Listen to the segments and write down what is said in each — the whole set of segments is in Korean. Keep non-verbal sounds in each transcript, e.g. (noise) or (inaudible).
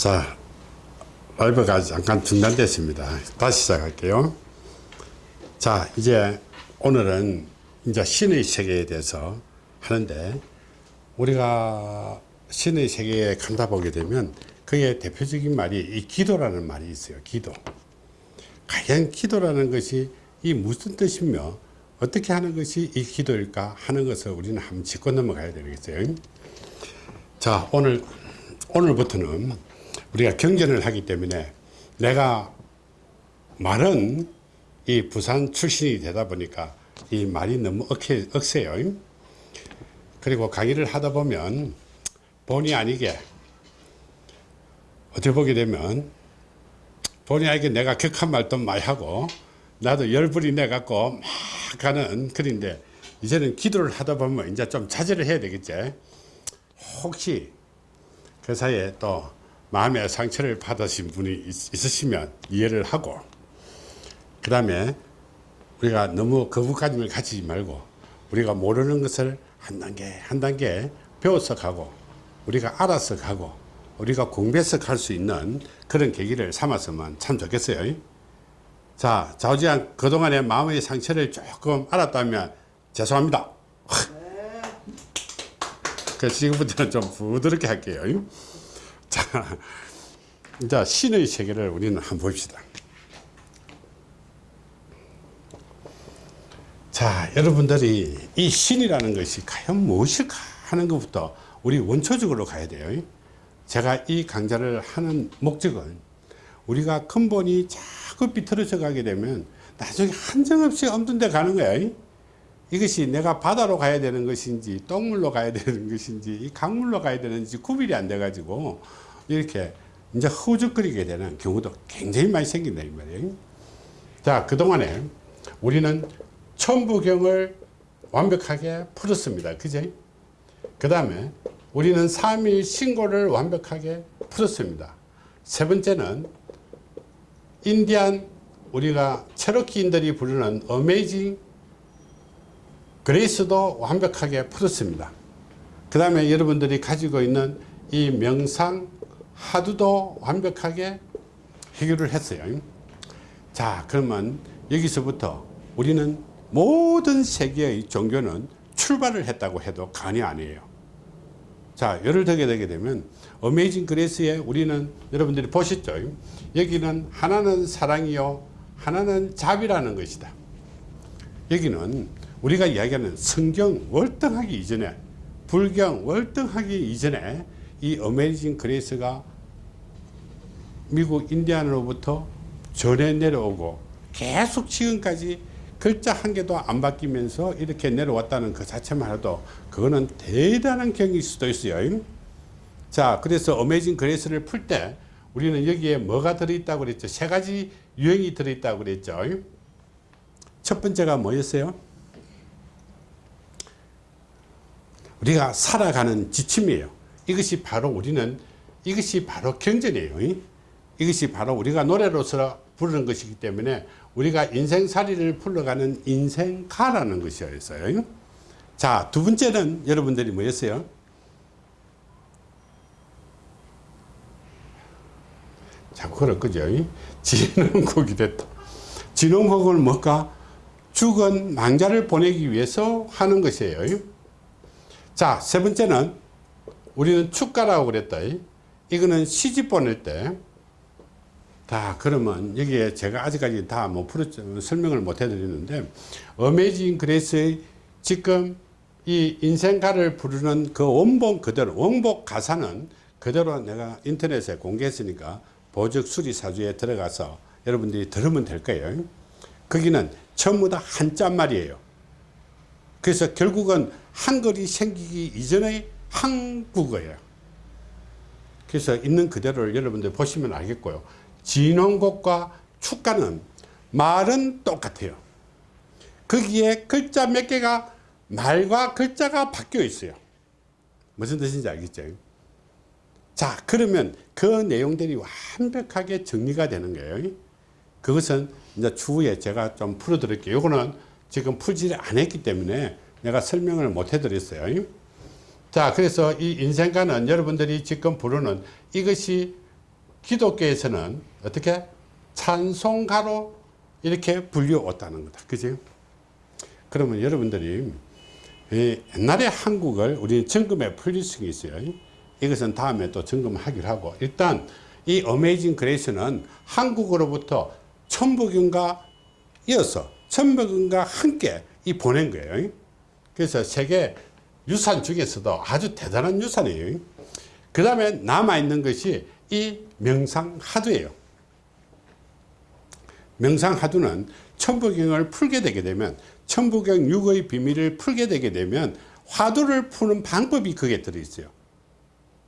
자, 라이브가 잠깐 중단됐습니다. 다시 시작할게요. 자, 이제 오늘은 이제 신의 세계에 대해서 하는데 우리가 신의 세계에 간다 보게 되면 그의 대표적인 말이 이 기도라는 말이 있어요. 기도. 과연 기도라는 것이 이 무슨 뜻이며 어떻게 하는 것이 이 기도일까 하는 것을 우리는 한번 짚고 넘어가야 되겠어요. 자, 오늘, 오늘부터는 우리가 경전을 하기 때문에 내가 말은 이 부산 출신이 되다 보니까 이 말이 너무 억세, 억세요. 그리고 강의를 하다 보면 본의 아니게 어떻게 보게 되면 본의 아니게 내가 격한 말도 많이 하고 나도 열불이 내갖고 막 가는 글인데 이제는 기도를 하다 보면 이제 좀 자제를 해야 되겠지. 혹시 그 사이에 또 마음의 상처를 받으신 분이 있, 있으시면 이해를 하고 그 다음에 우리가 너무 거부감을 가지지 말고 우리가 모르는 것을 한 단계 한 단계 배워서 가고 우리가 알아서 가고 우리가 공부해서 갈 수 있는 그런 계기를 삼았으면 참 좋겠어요. 자, 좌우지간 그동안의 마음의 상처를 조금 알았다면 죄송합니다. 그래서 지금부터는 좀 부드럽게 할게요. 자, 이제 신의 세계를 우리는 한번 봅시다. 자, 여러분들이 이 신이라는 것이 과연 무엇일까 하는 것부터 우리 원초적으로 가야 돼요. 제가 이 강좌를 하는 목적은 우리가 근본이 자꾸 비틀어져 가게 되면 나중에 한정없이 없는 데 가는 거야. 이것이 내가 바다로 가야 되는 것인지 똥물로 가야 되는 것인지 강물로 가야 되는지 구별이 안 돼 가지고 이렇게 이제 허우적거리게 되는 경우도 굉장히 많이 생긴다 이 말이에요. 자, 그동안에 우리는 천부경을 완벽하게 풀었습니다. 그죠? 그 다음에 우리는 3일 신고를 완벽하게 풀었습니다. 세 번째는 인디안 우리가 체로키인들이 부르는 어메이징 그레이스도 완벽하게 풀었습니다. 그 다음에 여러분들이 가지고 있는 이 명상 하두도 완벽하게 해결을 했어요. 자 그러면 여기서부터 우리는 모든 세계의 종교는 출발을 했다고 해도 간이 아니에요. 자, 예를 들게 되게 되면 어메이징 그레이스에 우리는 여러분들이 보셨죠? 여기는 하나는 사랑이요, 하나는 자비라는 것이다. 여기는 우리가 이야기하는 성경 월등하기 이전에 불경 월등하기 이전에 이 어메이징 그레이스가 미국 인디안으로부터 전해 내려오고 계속 지금까지 글자 한 개도 안 바뀌면서 이렇게 내려왔다는 그 자체만 해도 그거는 대단한 경일 수도 있어요. 자, 그래서 Amazing Grace를 풀 때 우리는 여기에 뭐가 들어있다고 그랬죠? 세 가지 유형이 들어있다고 그랬죠. 첫 번째가 뭐였어요? 우리가 살아가는 지침이에요. 이것이 바로 우리는 이것이 바로 경전이에요. 이것이 바로 우리가 노래로서 부르는 것이기 때문에 우리가 인생살이를 풀러가는 인생가라는 것이었어요. 자, 두 번째는 여러분들이 뭐였어요? 자꾸 그럴 거죠. 진흥국이 됐다. 진흥국은 뭘까? 죽은 망자를 보내기 위해서 하는 것이에요. 자, 세 번째는 우리는 축가라고 그랬다. 이거는 시집 보낼 때. 다 그러면 여기에 제가 아직까지 다 뭐 설명을 못 해드리는데 어메이징 그레이스의 지금 이 인생가를 부르는 그 원본 그대로 원복 가사는 그대로 내가 인터넷에 공개했으니까 보적 수리 사주에 들어가서 여러분들이 들으면 될 거예요. 거기는 전부 다 한자 말이에요 그래서 결국은 한글이 생기기 이전의 한국어예요 그래서 있는 그대로를 여러분들 보시면 알겠고요 진원곡과 축가는 말은 똑같아요. 거기에 글자 몇 개가 말과 글자가 바뀌어 있어요. 무슨 뜻인지 알겠죠? 자, 그러면 그 내용들이 완벽하게 정리가 되는 거예요. 그것은 이제 추후에 제가 좀 풀어드릴게요. 이거는 지금 풀지를 안 했기 때문에 내가 설명을 못 해드렸어요. 자, 그래서 이 인생가는 여러분들이 지금 부르는 이것이 기독교에서는 어떻게 찬송가로 이렇게 불려왔다는 거다. 그죠? 그러면 여러분들이 이 옛날에 한국을 우리는 점검에 풀릴 수 있어요. 이것은 다음에 또 점검하기로 하고 일단 이 어메이징 그레이스는 한국으로부터 천부경과 이어서 천부경과 함께 이 보낸 거예요. 그래서 세계 유산 중에서도 아주 대단한 유산이에요. 그 다음에 남아있는 것이 이 명상하두예요. 명상하두는 천부경을 풀게 되게 되면 천부경 6의 비밀을 풀게 되게 되면 화두를 푸는 방법이 거기에 들어있어요.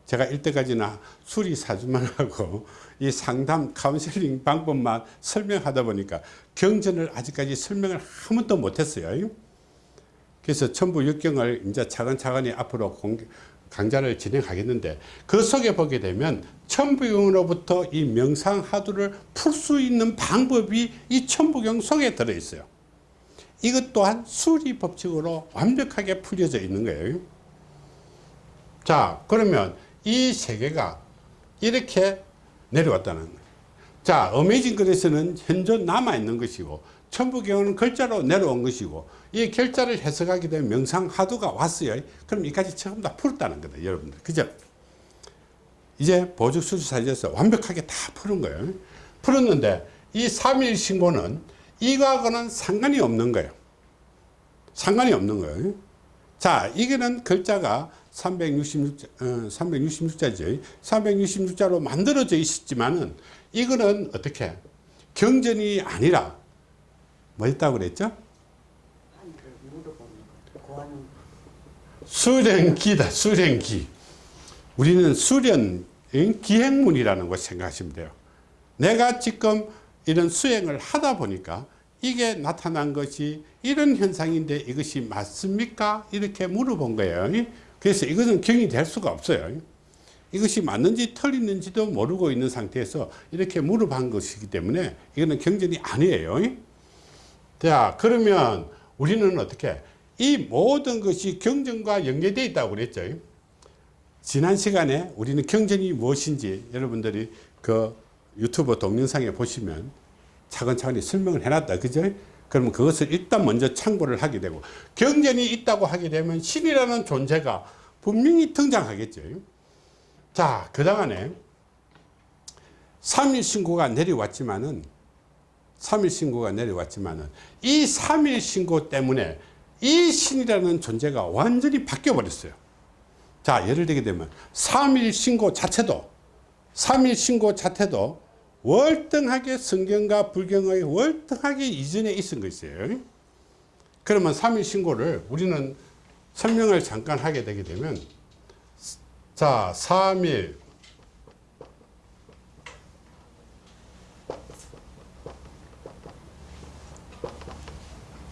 제가 이때까지나 수리 사주만 하고 이 상담 카운셀링 방법만 설명하다 보니까 경전을 아직까지 설명을 한 번도 못했어요. 그래서 천부 육경을 이제 차근차근히 앞으로 공개, 강좌를 진행하겠는데 그 속에 보게 되면 천부경으로부터 이 명상 화두를 풀 수 있는 방법이 이 천부경 속에 들어있어요. 이것 또한 수리 법칙으로 완벽하게 풀려져 있는 거예요. 자 그러면 이 세계가 이렇게 내려왔다는 거예요. 자 어메이징 그레스는 현존 남아있는 것이고 천부경은 글자로 내려온 것이고 이 결자를 해석하게 되면 명상하두가 왔어요. 그럼 이까지 전부 다 풀었다는 거다 여러분들 그죠? 이제 보직수사에서 완벽하게 다 푸는 거예요. 풀었는데 이 3일 신고는 이거하고는 상관이 없는 거예요. 상관이 없는 거예요. 자, 이거는 글자가 366자, 어, 366자죠. 366자로 만들어져 있었지만은 이거는 어떻게 경전이 아니라 뭐였다고 그랬죠? 수련기다, 수련기. 우리는 수련, 기행문이라는 걸 생각하시면 돼요. 내가 지금 이런 수행을 하다 보니까 이게 나타난 것이 이런 현상인데 이것이 맞습니까? 이렇게 물어본 거예요. 그래서 이것은 경이 될 수가 없어요. 이것이 맞는지 틀리는지도 모르고 있는 상태에서 이렇게 물어본 것이기 때문에 이거는 경전이 아니에요. 자, 그러면 우리는 어떻게 이 모든 것이 경전과 연계되어 있다고 그랬죠. 지난 시간에 우리는 경전이 무엇인지 여러분들이 그 유튜브 동영상에 보시면 차근차근히 설명을 해놨다. 그죠? 그러면 그것을 일단 먼저 참고를 하게 되고 경전이 있다고 하게 되면 신이라는 존재가 분명히 등장하겠죠. 자, 그동안에 3일 신고가 내려왔지만은 3일 신고가 내려왔지만은 이 3일 신고 때문에 이 신이라는 존재가 완전히 바뀌어 버렸어요. 자, 예를 들게 되면 3일 신고 자체도 3일 신고 자체도 월등하게 성경과 불경의 월등하게 이전에 있은 것이에요. 그러면 3일 신고를 우리는 설명을 잠깐 하게 되게 되면 자 3일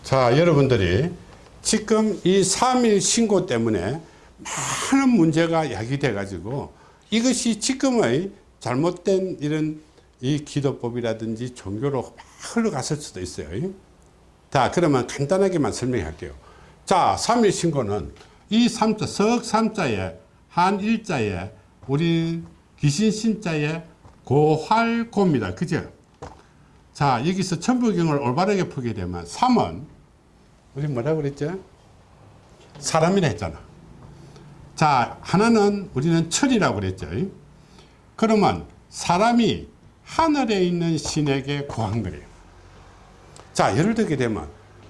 자 여러분들이 지금 이 3일 신고 때문에 많은 문제가 야기돼 가지고 이것이 지금의 잘못된 이런 이 기도법이라든지 종교로 흘러갔을 수도 있어요. 자, 그러면 간단하게만 설명해 할게요. 자, 3일 신고는 이 3자, 석 3자에 한 일자에 우리 귀신 신자에 고활고입니다. 그죠? 자, 여기서 천부경을 올바르게 풀게 되면 3은 우리 뭐라고 그랬죠? 사람이라 했잖아. 자, 하나는 우리는 철이라고 그랬죠. 그러면 사람이 하늘에 있는 신에게 구한 거예요. 자, 예를 들게 되면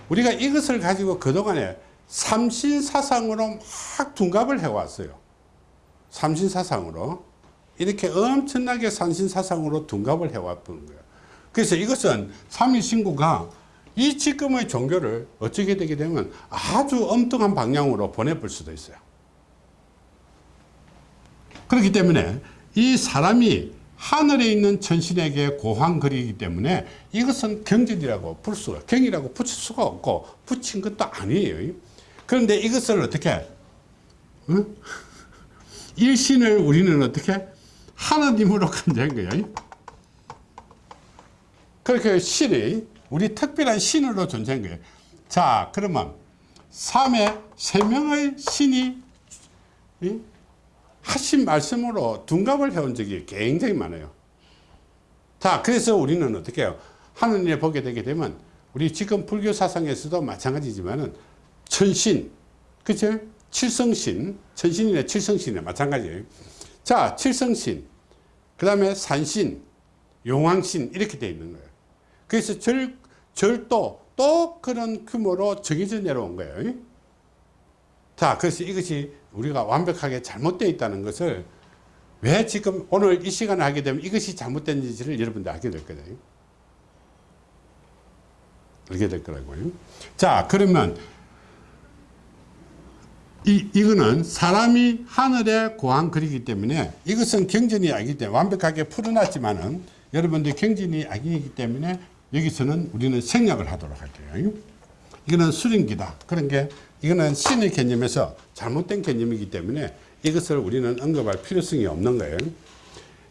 우리가 이것을 가지고 그동안에 삼신사상으로 막 둔갑을 해왔어요. 삼신사상으로. 이렇게 엄청나게 삼신사상으로 둔갑을 해왔던 거예요. 그래서 이것은 삼일신구가 이 지금의 종교를 어쩌게 되게 되면 아주 엉뚱한 방향으로 보내볼 수도 있어요. 그렇기 때문에 이 사람이 하늘에 있는 천신에게 고한거리이기 때문에 이것은 경전이라고 풀 수가 경이라고 붙일 수가 없고 붙인 것도 아니에요 그런데 이것을 어떻게 응? (laughs) 일신을 우리는 어떻게 하나님으로 간주한 거예요 그렇게 신이 우리 특별한 신으로 존재한 거예요 자 그러면 3의 세 명의 신이 응? 하신 말씀으로 둔갑을 해온 적이 굉장히 많아요. 자, 그래서 우리는 어떻게 해요? 하느님에 보게 되게 되면 우리 지금 불교 사상에서도 마찬가지지만은 천신, 그죠? 칠성신, 천신이나 칠성신이 마찬가지예요. 자, 칠성신, 그 다음에 산신, 용왕신 이렇게 되어 있는 거예요. 그래서 절, 절도 또 그런 규모로 정해져 내려온 거예요. 자, 그래서 이것이 우리가 완벽하게 잘못되어 있다는 것을 왜 지금 오늘 이 시간을 하게 되면 이것이 잘못된지를 여러분들 알게 될 거예요. 알게 될 거라고요. 자, 그러면 이, 이거는 사람이 하늘에 고한 글이기 때문에 이것은 경전이 아니기 때문에 완벽하게 풀어놨지만은 여러분들 경전이 아니기 때문에 여기서는 우리는 생략을 하도록 할게요. 이거는 수링기다. 그런 게 이거는 신의 개념에서 잘못된 개념이기 때문에 이것을 우리는 언급할 필요성이 없는 거예요.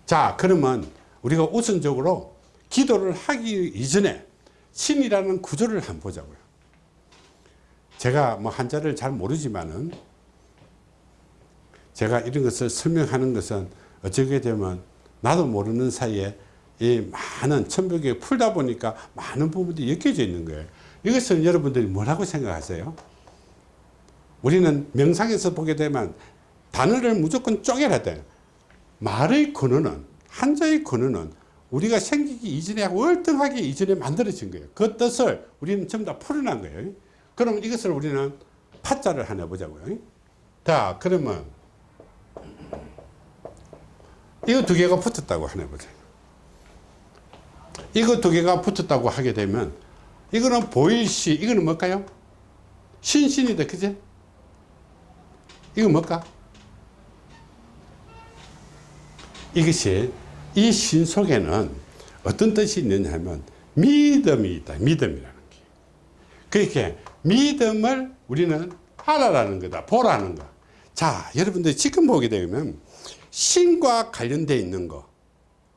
자, 그러면 우리가 우선적으로 기도를 하기 이전에 신이라는 구조를 한번 보자고요. 제가 뭐 한자를 잘 모르지만은 제가 이런 것을 설명하는 것은 어쩌게 되면 나도 모르는 사이에 이 많은 천벽에 풀다 보니까 많은 부분들이 엮여져 있는 거예요. 이것은 여러분들이 뭐라고 생각하세요? 우리는 명상에서 보게 되면 단어를 무조건 쪼개라 돼. 말의 근원은 한자의 근원은 우리가 생기기 이전에 월등하게 이전에 만들어진 거예요. 그 뜻을 우리는 전부 다 풀어난 거예요. 그럼 이것을 우리는 파자를 하나 보자고요. 자, 그러면 이거 두 개가 붙었다고 하나 보자. 이거 두 개가 붙었다고 하게 되면 이거는 보일시, 이거는 뭘까요? 신신이다, 그제? 이거 뭘까? 이것이 이 신 속에는 어떤 뜻이 있느냐 하면 믿음이 있다. 믿음이라는 게. 그렇게 믿음을 우리는 알아라는 거다. 보라는 거. 자, 여러분들 지금 보게 되면 신과 관련되어 있는 거.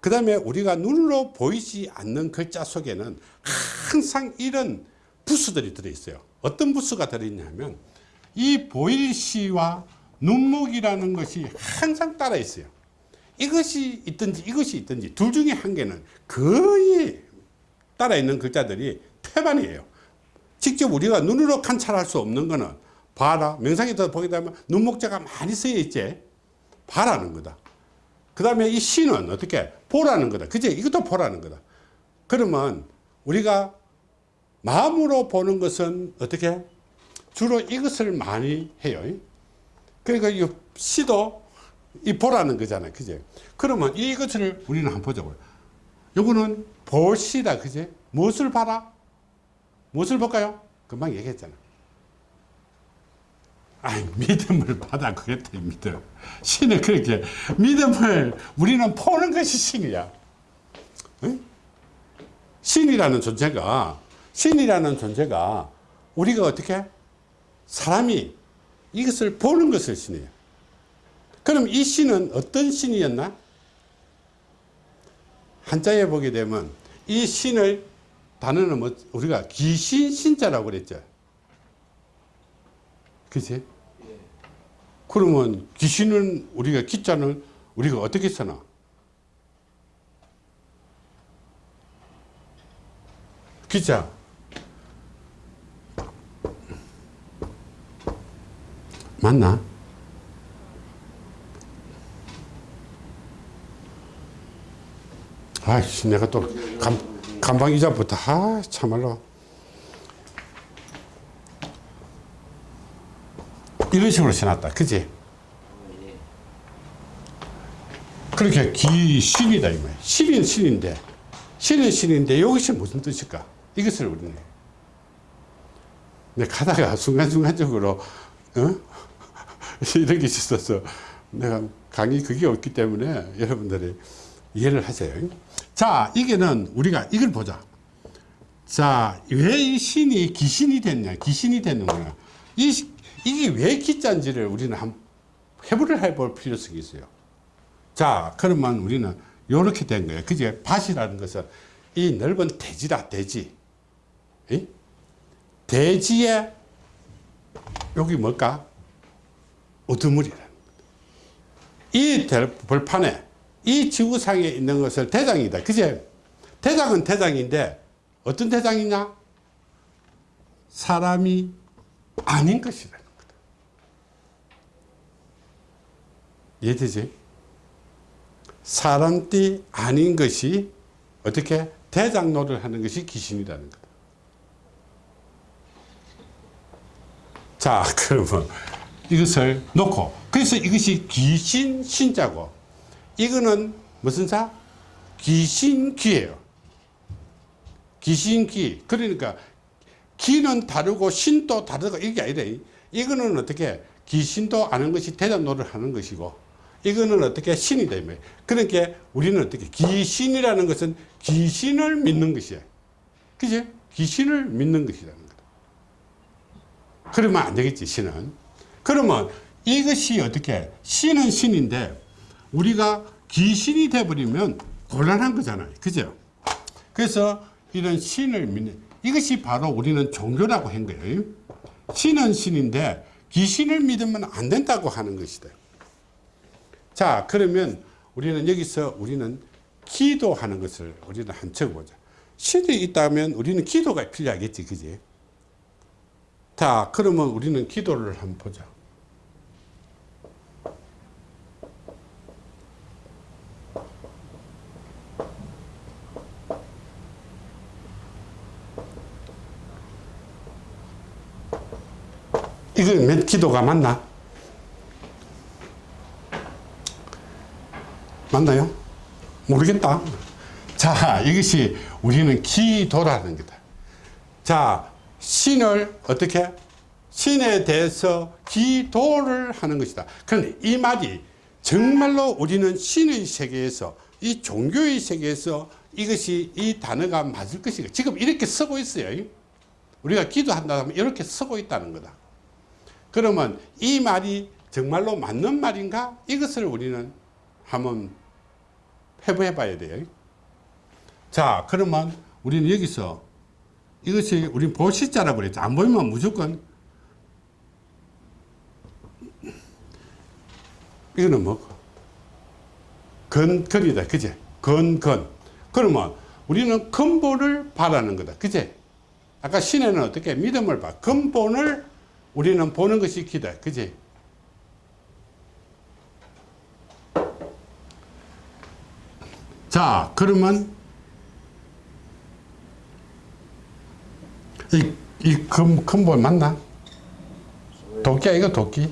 그 다음에 우리가 눈으로 보이지 않는 글자 속에는 항상 이런 부수들이 들어있어요. 어떤 부수가 들어있냐면 이 보일시와 눈목이라는 것이 항상 따라 있어요. 이것이 있든지 이것이 있든지 둘 중에 한 개는 거의 따라 있는 글자들이 태반이에요. 직접 우리가 눈으로 관찰할 수 없는 거는 봐라. 명상에서 보게 되면 눈목자가 많이 쓰여 있지. 봐라는 거다. 그 다음에 이 시는 어떻게? 보라는 거다. 그제? 이것도 보라는 거다. 그러면 우리가 마음으로 보는 것은 어떻게? 주로 이것을 많이 해요. 그러니까 이 시도 이 보라는 거잖아요. 그제? 그러면 이것을 우리는 한번 보자고요. 요거는 볼시다. 그제? 무엇을 봐라? 무엇을 볼까요? 금방 얘기했잖아. 아 믿음을 받아 그랬대 믿음. 신은 그렇게 믿음을 우리는 보는 것이 신이야. 응? 신이라는 존재가 신이라는 존재가 우리가 어떻게 사람이 이것을 보는 것을 신이에요. 그럼 이 신은 어떤 신이었나? 한자에 보게 되면 이 신을 단어는 뭐 우리가 귀신 신자라고 그랬죠. 그치? 그러면 귀신은 우리가 기자는 우리가 어떻게 쓰나? 기자. 맞나? 아이씨, 내가 또 감, 감방 이자부터, 아, 참말로. 이런 식으로 써놨다. 그지? 그렇게 귀신이다, 이 말이야. 신은 신인데, 신은 신인데, 이것이 무슨 뜻일까? 이것을 우리는. 내가 가다가 순간순간적으로, 어? 이런 게 있어서 내가 강의 그게 없기 때문에 여러분들이 이해를 하세요. 자, 이게는 우리가 이걸 보자. 자, 왜 이 신이 귀신이 됐냐? 귀신이 되는 거야. 이, 이게 왜 기자인지를 우리는 한 해부를 해볼 필요성이 있어요. 자, 그러면 우리는 이렇게 된 거예요. 그제 밭이라는 것은 이 넓은 대지다, 대지. 이? 대지에 여기 뭘까? 우두물이라는 이 벌판에 이 지구상에 있는 것을 대장이다. 그제? 대장은 대장인데 어떤 대장이냐? 사람이 아닌 것이라는 거다. 이해되지? 사람띠 아닌 것이 어떻게 대장 노릇 하는 것이 귀신이라는 거다. 자, (laughs) 그러면 이것을 놓고 그래서 이것이 귀신 신자고 이거는 무슨 자? 귀신귀예요. 귀신귀. 그러니까 귀는 다르고 신도 다르고 이게 아니라 이거는 어떻게 귀신도 아는 것이 대장 노릇 하는 것이고 이거는 어떻게 신이다. 이 말이에요. 그러니까 우리는 어떻게 귀신이라는 것은 귀신을 믿는 것이야. 그지? 귀신을 믿는 것이라는 거다. 그러면 안 되겠지, 신은. 그러면 이것이 어떻게, 신은 신인데 우리가 귀신이 돼버리면 곤란한 거잖아요. 그죠? 그래서 이런 신을 믿는, 이것이 바로 우리는 종교라고 한 거예요. 신은 신인데 귀신을 믿으면 안 된다고 하는 것이다. 자, 그러면 우리는 여기서 우리는 기도하는 것을 우리는 한 적어보자. 신이 있다면 우리는 기도가 필요하겠지, 그지? 자, 그러면 우리는 기도를 한번 보자. 이건 몇 기도가 맞나? 맞나요? 모르겠다. 자, 이것이 우리는 기도라는 거다. 자, 신을 어떻게? 신에 대해서 기도를 하는 것이다. 그런데 이 말이 정말로 우리는 신의 세계에서 이 종교의 세계에서 이것이 이 단어가 맞을 것인가? 지금 이렇게 쓰고 있어요. 우리가 기도한다 하면 이렇게 쓰고 있다는 거다. 그러면 이 말이 정말로 맞는 말인가? 이것을 우리는 한번 해부해 봐야 돼요. 자, 그러면 우리는 여기서 이것이 우리 보시자라고 그랬죠. 안 보이면 무조건 이거는 뭐 근근이다. 그제? 근근. 그러면 우리는 근본을 바라는 거다. 그제? 아까 신에는 어떻게 믿음을 봐. 근본을 우리는 보는 것이 기다. 그지? 자, 그러면 이, 이 근, 근본 맞나? 도끼야, 이거 도끼?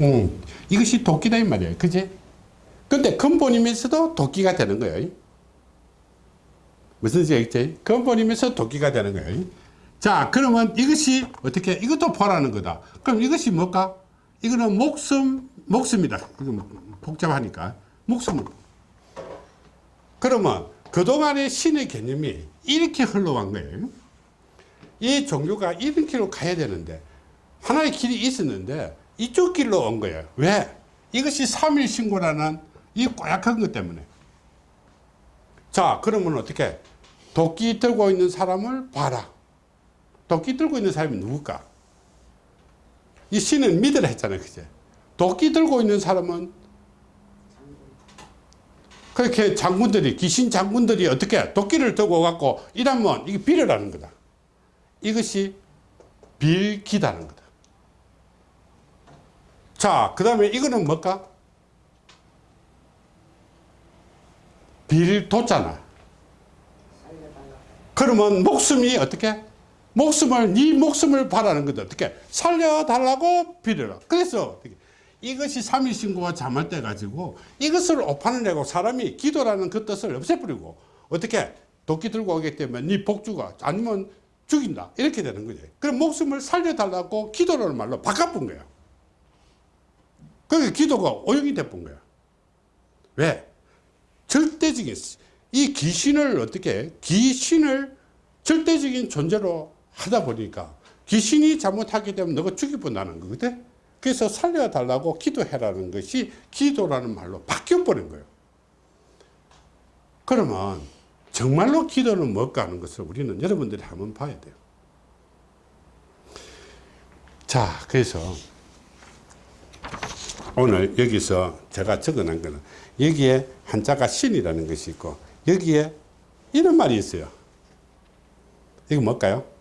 응. 이것이 도끼다, 이 말이야. 그지? 근데 근본이면서도 도끼가 되는 거예요. 무슨 얘기지? 근본이면서 도끼가 되는 거예요. 자, 그러면 이것이 어떻게, 이것도 보라는 거다. 그럼 이것이 뭘까? 이거는 목숨, 목숨이다. 복잡하니까. 목숨. 그러면 그동안의 신의 개념이 이렇게 흘러간 거예요. 이 종교가 이런 길로 가야 되는데, 하나의 길이 있었는데, 이쪽 길로 온 거예요. 왜? 이것이 삼일신고라는 이 꼬약한 것 때문에. 자, 그러면 어떻게? 도끼 들고 있는 사람을 봐라. 도끼 들고 있는 사람이 누굴까? 이 신은 믿으라 했잖아요. 그제? 도끼 들고 있는 사람은 그렇게 장군들이, 귀신 장군들이 어떻게 도끼를 들고 갖고 이러면 이게 빌으라는 거다. 이것이 빌기다는 거다. 자, 그 다음에 이거는 뭘까? 빌도잖아. 그러면 목숨이 어떻게? 목숨을 네 목숨을 바라는 거다. 어떻게 살려달라고 빌어라. 그래서 어떻게 이것이 삼위신고와 때 가지고 이것을 오판을 내고 사람이 기도라는 그 뜻을 없애버리고 어떻게 도끼 들고 오기 때문에 네 복주가 아니면 죽인다 이렇게 되는 거지. 그럼 목숨을 살려달라고 기도라는 말로 바꿔본 거야. 그게 기도가 오용이 돼본 거야. 왜? 절대적인 이 귀신을 어떻게 귀신을 절대적인 존재로 하다 보니까 귀신이 잘못하게 되면 너가 죽여본다는 거거든. 그래서 살려달라고 기도해라는 것이 기도라는 말로 바뀌어버린 거예요. 그러면 정말로 기도는 뭘까 하는 것을 우리는 여러분들이 한번 봐야 돼요. 자, 그래서 오늘 여기서 제가 적어놓은 거는 여기에 한자가 신이라는 것이 있고 여기에 이런 말이 있어요. 이거 뭘까요?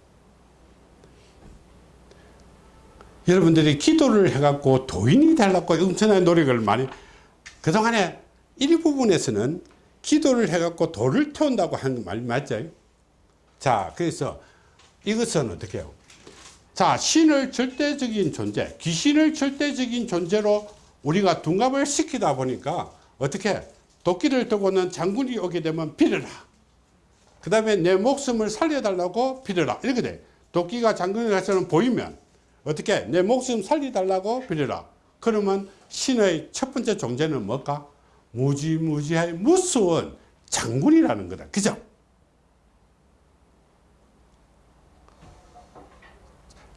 여러분들이 기도를 해갖고 도인이 되려고 엄청난 노력을 많이 그동안에 일부분에서는 기도를 해갖고 돌을 태운다고 하는 말 맞죠? 자 그래서 이것은 어떻게 해요? 자 신을 절대적인 존재 귀신을 절대적인 존재로 우리가 둔갑을 시키다 보니까 어떻게 도끼를 들고는 장군이 오게 되면 빌어라 그 다음에 내 목숨을 살려달라고 빌어라 이렇게 돼 도끼가 장군이 가서는 보이면 어떻게 내 목숨 살려달라고 빌어라. 그러면 신의 첫 번째 존재는 뭘까? 무지무지하게 무서운 장군이라는 거다. 그죠?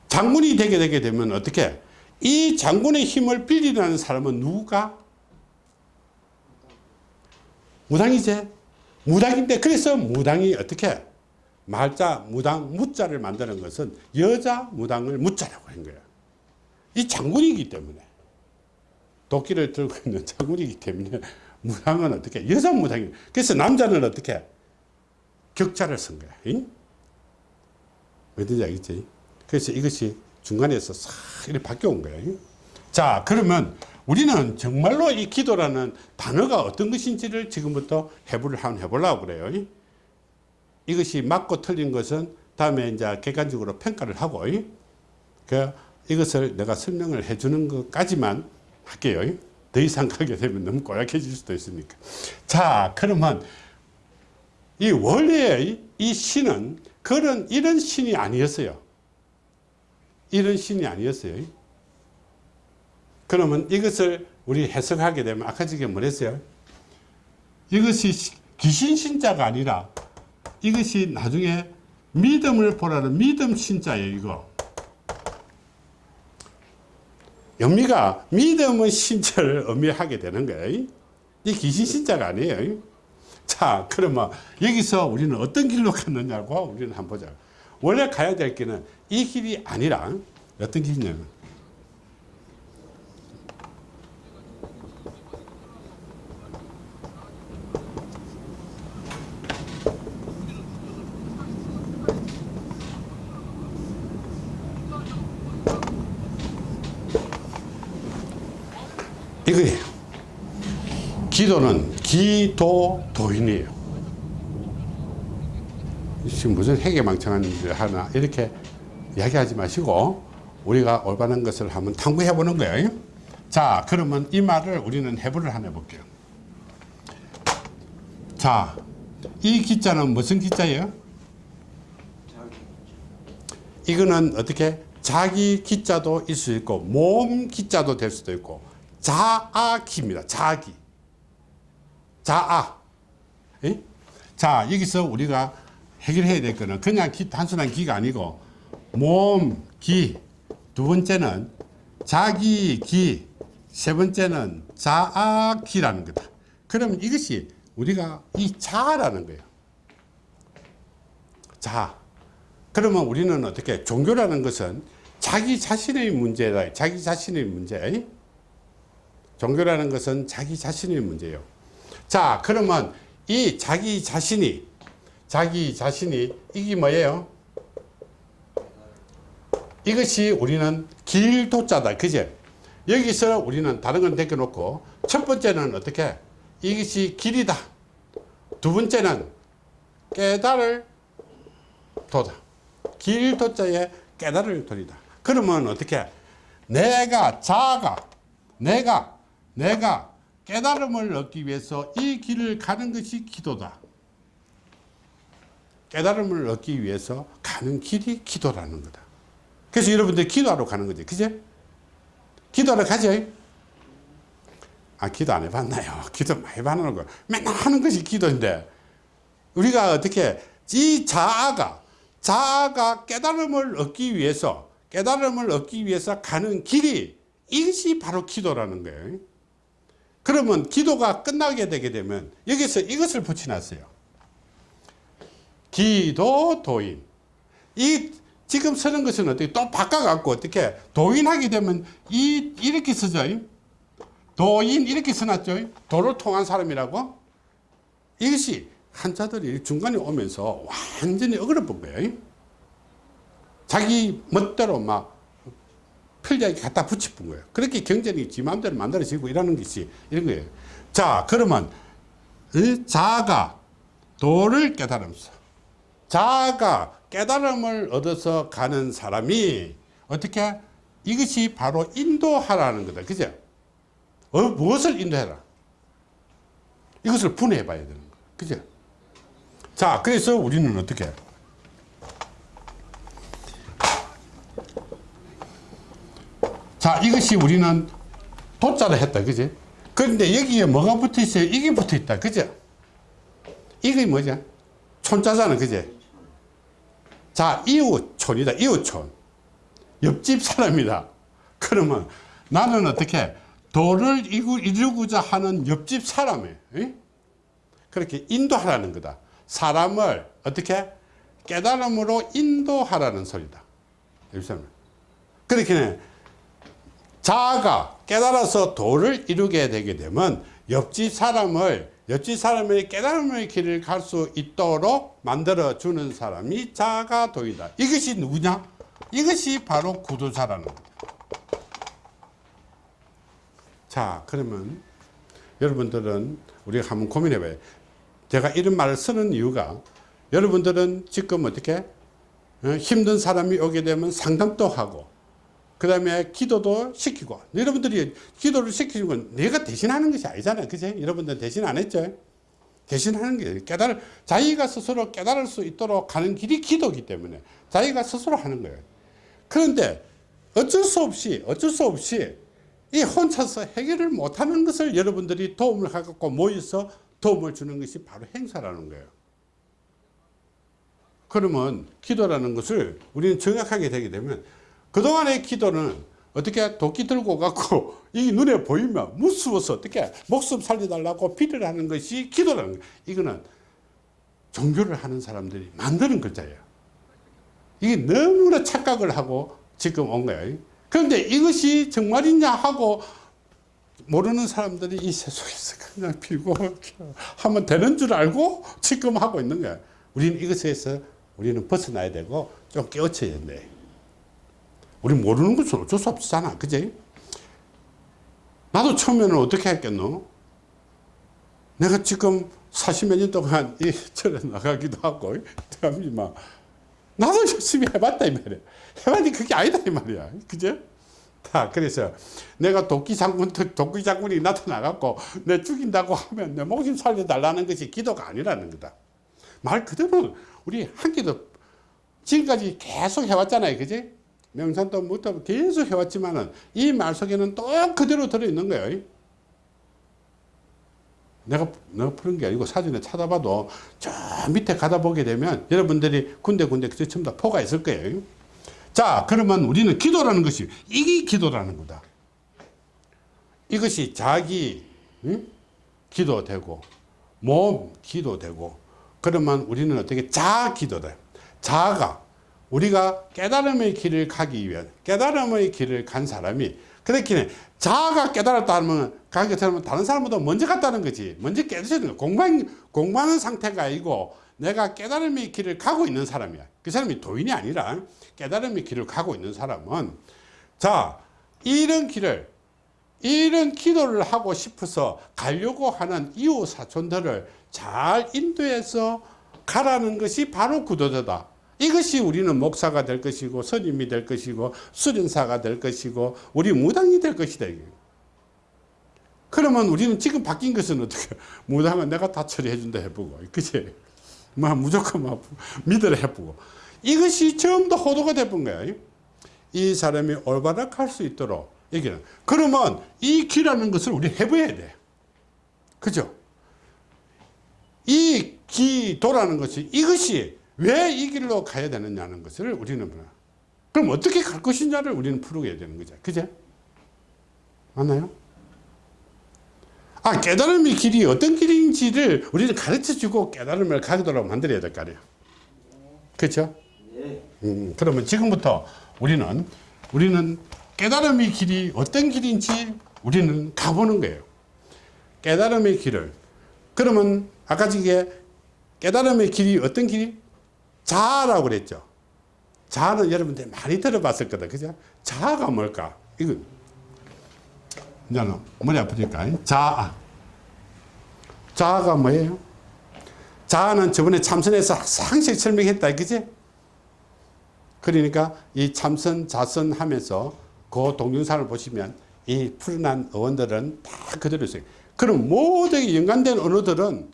장군이 되게 되게 되면 어떻게? 이 장군의 힘을 빌리라는 사람은 누가? 무당이제 무당인데 그래서 무당이 어떻게 말자 무당 무자를 만드는 것은 여자 무당을 무자라고 한 거야 이 장군이기 때문에 도끼를 들고 있는 장군이기 때문에 무당은 어떻게 여자 무당이 그래서 남자는 어떻게 격자를 쓴 거야 응? 어딘지 알겠지 그래서 이것이 중간에서 싹 이렇게 바뀌어온 거예요 자 그러면 우리는 정말로 이 기도라는 단어가 어떤 것인지를 지금부터 해부를 한번 해보려고 그래요. 이것이 맞고 틀린 것은 다음에 이제 객관적으로 평가를 하고, 그 이것을 내가 설명을 해주는 것까지만 할게요. 더 이상 가게 되면 너무 고약해질 수도 있으니까. 자, 그러면 이 원래 이 신은 그런 이런 신이 아니었어요. 이런 신이 아니었어요. 그러면 이것을 우리 해석하게 되면 아까 저게 뭐랬어요? 이것이 귀신 신자가 아니라 이것이 나중에 믿음을 보라는 믿음 신자예요 이거. 영미가 믿음은 신자를 의미하게 되는 거예요. 이 귀신 신자가 아니에요. 자 그러면 여기서 우리는 어떤 길로 갔느냐고 우리는 한번 보자. 원래 가야 될 길은 이 길이 아니라 어떤 길이냐면 이거예요. 기도는 기 도 도인이에요. 지금 무슨 해계망청한 일을 하나 이렇게 이야기하지 마시고 우리가 올바른 것을 한번 탐구해 보는 거예요. 자 그러면 이 말을 우리는 해부를 하나 해볼게요. 자, 이 기자는 무슨 기자예요? 이거는 어떻게 자기 기자도 있을 수 있고 몸 기자도 될 수도 있고 자아기입니다. 자기. 자아. 에? 자, 여기서 우리가 해결해야 될 거는 그냥 기, 단순한 기가 아니고 몸, 기. 두 번째는 자기, 기. 세 번째는 자아 기라는 거다. 그럼 이것이 우리가 이 자라는 거예요. 자. 그러면 우리는 어떻게 종교라는 것은 자기 자신의 문제다. 자기 자신의 문제. 종교라는 것은 자기 자신의 문제예요. 자, 그러면 이 자기 자신이 자기 자신이 이게 뭐예요? 이것이 우리는 길도자다. 그제? 여기서 우리는 다른 건 벗겨놓고 첫 번째는 어떻게? 이것이 길이다. 두 번째는 깨달을 도다. 길도자에 깨달을 도리다. 그러면 어떻게? 내가 자가 내가 내가 깨달음을 얻기 위해서 이 길을 가는 것이 기도다. 깨달음을 얻기 위해서 가는 길이 기도라는 거다. 그래서 여러분들 기도하러 가는 거지. 그제? 기도하러 가죠? 아, 기도 안 해봤나요? (laughs) 기도 많이 받는 거. 맨날 하는 것이 기도인데, 우리가 어떻게, 이 자아가, 자아가 깨달음을 얻기 위해서, 깨달음을 얻기 위해서 가는 길이, 이것이 바로 기도라는 거예요. 그러면 기도가 끝나게 되게 되면 여기서 이것을 붙여놨어요. 기도 도인. 이 지금 쓰는 것은 어떻게 또 바꿔갖고 어떻게 도인하게 되면 이 이렇게 쓰죠. 도인 이렇게 써놨죠. 도를 통한 사람이라고. 이것이 한자들이 중간에 오면서 완전히 어그러본 거예요. 자기 멋대로 막 편리하게 갖다 붙여본 거예요. 그렇게 경전이 지 마음대로 만들어지고 이러는 것이 이런 거예요. 자, 그러면 이 자아가 도를 깨달으면서 자아가 깨달음을 얻어서 가는 사람이 어떻게 이것이 바로 인도하라는 거다. 그죠? 어, 무엇을 인도해라? 이것을 분해해 봐야 되는 거예요. 그죠? 자, 그래서 우리는 어떻게? 자, 이것이 우리는 도자를 했다. 그지? 그런데 여기에 뭐가 붙어 있어요? 이게 붙어 있다. 그죠? 이게 뭐죠? 촌자잖아. 그지? 자, 이웃촌이다. 이웃촌. 옆집 사람이다. 그러면 나는 어떻게 도를 이루고자 하는 옆집 사람에 그렇게 인도하라는 거다. 사람을 어떻게 깨달음으로 인도하라는 소리다. 그렇게 자아가 깨달아서 도를 이루게 되게 되면 옆집 사람을 옆집 사람의 깨달음의 길을 갈 수 있도록 만들어 주는 사람이 자아가 도이다. 이것이 누구냐? 이것이 바로 구도자라는. 자, 그러면 여러분들은 우리가 한번 고민해 봐요. 제가 이런 말을 쓰는 이유가 여러분들은 지금 어떻게 어, 힘든 사람이 오게 되면 상담도 하고 그 다음에 기도도 시키고. 여러분들이 기도를 시키는 건 내가 대신하는 것이 아니잖아요. 그제 여러분들 대신 안 했죠? 대신하는 게 깨달을 자기가 스스로 깨달을 수 있도록 가는 길이 기도기 때문에 자기가 스스로 하는 거예요. 그런데 어쩔 수 없이 어쩔 수 없이 이 혼자서 해결을 못하는 것을 여러분들이 도움을 갖고 모여서 도움을 주는 것이 바로 행사라는 거예요. 그러면 기도라는 것을 우리는 정확하게 되게 되면 그동안의 기도는 어떻게 도끼 들고 갖고 이 눈에 보이면 무서워서 어떻게 목숨 살려달라고 비를 하는 것이 기도라는 거예요. 이거는 종교를 하는 사람들이 만드는 글자예요. 이게 너무나 착각을 하고 지금 온 거예요. 그런데 이것이 정말이냐 하고 모르는 사람들이 이 세속에서 그냥 빌고 (laughs) 하면 되는 줄 알고 지금 하고 있는 거예요. 우리는 이것에서 우리는 벗어나야 되고 좀 깨우쳐야 돼. 우리 모르는 것은 어쩔 수 없잖아. 그지? 나도 처음에는 어떻게 했겠노? 내가 지금 40몇 년 동안 이 절에 나가기도 하고, 막 나도 열심히 해봤다, 이 말이야. 해봤니 그게 아니다, 이 말이야. 그죠? 다, 그래서 내가 도끼 장군, 도끼 장군이 나타나갖고 내 죽인다고 하면 내 목숨 살려달라는 것이 기도가 아니라는 거다. 말 그대로 우리 한 기도 지금까지 계속 해왔잖아요. 그지? 명산도 무도 계속 해왔지만은 이 말 속에는 또 그대로 들어있는 거예요. 내가, 내가 푸는 게 아니고 사진에 찾아봐도 저 밑에 가다 보게 되면 여러분들이 군데군데 전부 다 포가 있을 거예요. 자, 그러면 우리는 기도라는 것이 이게 기도라는 거다. 이것이 자기 응? 기도되고 몸 기도되고 그러면 우리는 어떻게 자 기도다. 자가 우리가 깨달음의 길을 가기 위한 깨달음의 길을 간 사람이 그렇게 자아가 깨달았다 하면 가게 되면 다른 사람보다 먼저 갔다는 거지. 먼저 깨달는 거 공부한, 공부하는 상태가 아니고 내가 깨달음의 길을 가고 있는 사람이야. 그 사람이 도인이 아니라 깨달음의 길을 가고 있는 사람은 자 이런 길을 이런 기도를 하고 싶어서 가려고 하는 이웃 사촌들을 잘 인도해서 가라는 것이 바로 구도자다 이것이 우리는 목사가 될 것이고 선임이 될 것이고 수련사가 될 것이고 우리 무당이 될 것이다. 그러면 우리는 지금 바뀐 것은 어떻게 (laughs) 무당은 내가 다 처리해 준다 해보고 그치? 뭐 무조건 막 믿으라 해보고 이것이 처음부터 호도가 돼본 거야. 이 사람이 올바락할 수 있도록 얘기는 그러면 이 기라는 것을 우리 해봐야 돼. 그죠? 이 기도라는 것이 이것이 왜 이 길로 가야 되느냐는 것을 우리는 그럼 어떻게 갈 것이냐를 우리는 풀어야 되는 거죠. 그죠? 맞나요? 아, 깨달음의 길이 어떤 길인지를 우리는 가르쳐 주고 깨달음을 가도록 만들어야 될 거 아니에요. 그렇죠? 음, 그러면 지금부터 우리는 우리는 깨달음의 길이 어떤 길인지 우리는 가보는 거예요. 깨달음의 길을. 그러면 아까 저게 깨달음의 길이 어떤 길이? 자아라고 그랬죠. 자아는 여러분들 많이 들어봤을 거다. 그죠? 자아가 뭘까? 이거, 이제는 머리 아프니까. 자아. 자아가 뭐예요? 자아는 저번에 참선에서 상세히 설명했다. 그지? 그러니까 이 참선, 자선 하면서 그 동영상을 보시면 이 푸른한 어원들은 다 그대로 있어요. 그럼 모든 연관된 언어들은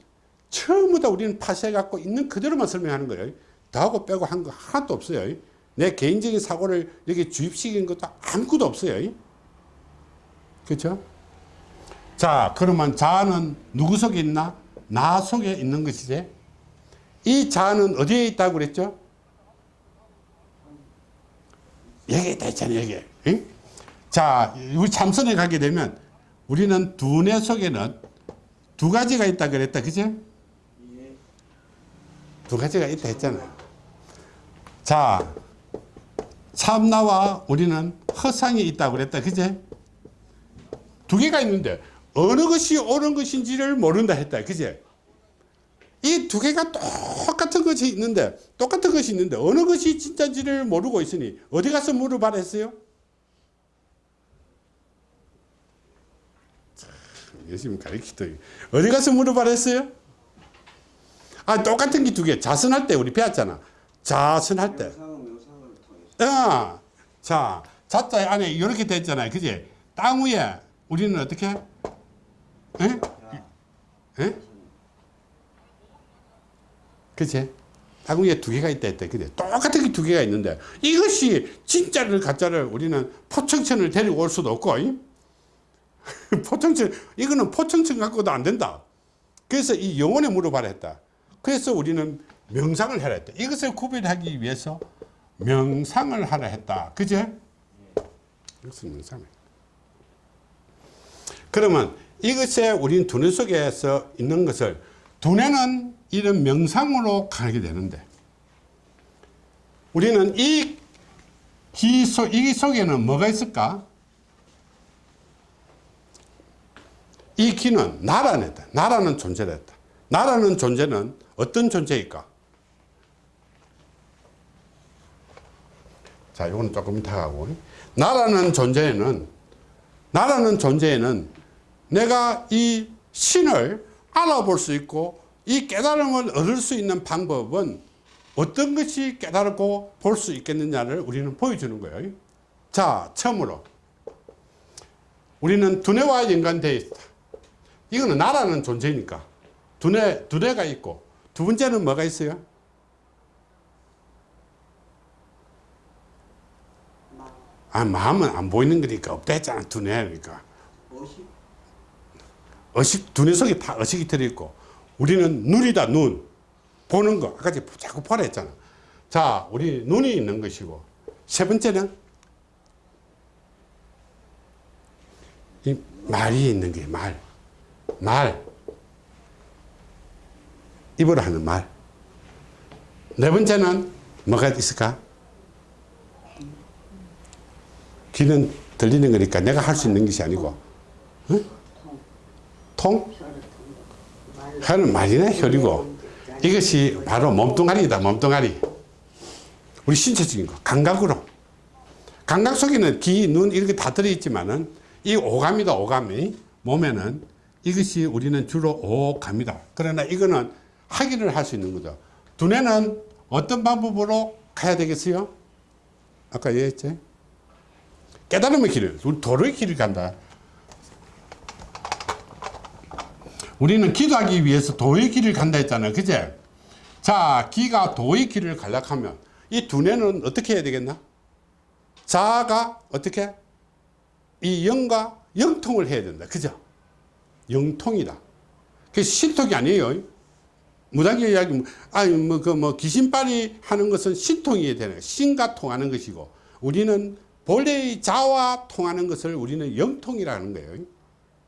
다 우리는 파쇄해갖고 있는 그대로만 설명하는 거예요. 더하고 빼고 한 거 하나도 없어요. 내 개인적인 사고를 여기 주입시킨 것도 아무것도 없어요. 그렇죠? 자, 그러면 자아는 누구 속에 있나? 나 속에 있는 것이지. 이 자아는 어디에 있다고 그랬죠? 여기 있다 있잖아요, 여기. 응? 자, 우리 참선에 가게 되면 우리는 두뇌 속에는 두 가지가 있다 그랬다. 그죠? 두 가지가 있다 했잖아. 자, 참나와 우리는 허상이 있다고 그랬다. 그제? 두 개가 있는데 어느 것이 옳은 것인지를 모른다 했다. 그제? 이 두 개가 똑같은 것이 있는데 똑같은 것이 있는데 어느 것이 진짜인지를 모르고 있으니 어디 가서 물어봐라 했어요? 참, 열심히 가르치더니 어디 가서 물어봐라 했어요? 아 똑같은 게 두 개. 자선할 때 우리 배웠잖아. 자선할 때. 아, 자, 자자 안에 이렇게 됐잖아요. 그지? 땅 위에 우리는 어떻게? 에? 에? 그치? 땅 위에 두 개가 있다 했대. 그래. 똑같은 게 두 개가 있는데 이것이 진짜를 가짜를 우리는 포청천을 데리고 올 수도 없고 이? (laughs) 포청천 이거는 포청천 갖고도 안 된다. 그래서 이 영혼에 물어봐라 했다. 그래서 우리는 명상을 하라 했다. 이것을 구별하기 위해서 명상을 하라 했다. 그제? 이것을 명상을. 그러면 이것에 우리는 두뇌 속에서 있는 것을 두뇌는 이런 명상으로 가게 되는데 우리는 이기 속, 이 속에는 뭐가 있을까? 이 기는 나라는 했다. 나라는 존재를 했다. 나라는 존재는 어떤 존재일까? 자, 이거는 조금 이따 가고. 나라는 존재에는, 나라는 존재에는 내가 이 신을 알아볼 수 있고 이 깨달음을 얻을 수 있는 방법은 어떤 것이 깨달고 볼 수 있겠느냐를 우리는 보여주는 거예요. 자, 처음으로. 우리는 두뇌와 연관되어 있다. 이거는 나라는 존재니까. 두뇌, 두뇌가 있고. 두 번째는 뭐가 있어요? 아, 마음은 안 보이는 거니까 없다 했잖아. 두뇌니까. 무엇이 의식, 두뇌 속에 다 의식이 들어있고, 우리는 눈이다, 눈. 보는 거. 아까 자꾸 보라 했잖아. 자, 우리 눈이 있는 것이고, 세 번째는 이 말이 있는 게 말. 말. 입으로 하는 말. 네 번째는 뭐가 있을까? 귀는 들리는 거니까 내가 할 수 있는 것이 아니고, 응? 통? 혀는 말이나 혈이고, 이것이 바로 몸뚱아리다, 몸뚱아리. 우리 신체적인 거, 감각으로. 감각 속에는 귀, 눈, 이렇게 다 들어있지만은, 이 오감이다, 오감이. 몸에는 이것이 우리는 주로 오감이다. 그러나 이거는 확인을 할 수 있는 거죠. 두뇌는 어떤 방법으로 가야 되겠어요? 아까 얘기했지? 깨달음의 길을, 우리 도로의 길을 간다. 우리는 기도하기 위해서 도의 길을 간다 했잖아요. 그제? 자, 기가 도의 길을 가려면 이 두뇌는 어떻게 해야 되겠나? 자아가 어떻게? 이 영과 영통을 해야 된다. 그죠? 영통이다. 그 신통이 아니에요. 무당기 이야기, 아니, 뭐, 그, 뭐, 귀신빨이 하는 것은 신통이 되는, 신과 통하는 것이고, 우리는 본래의 자와 통하는 것을 우리는 영통이라는 거예요.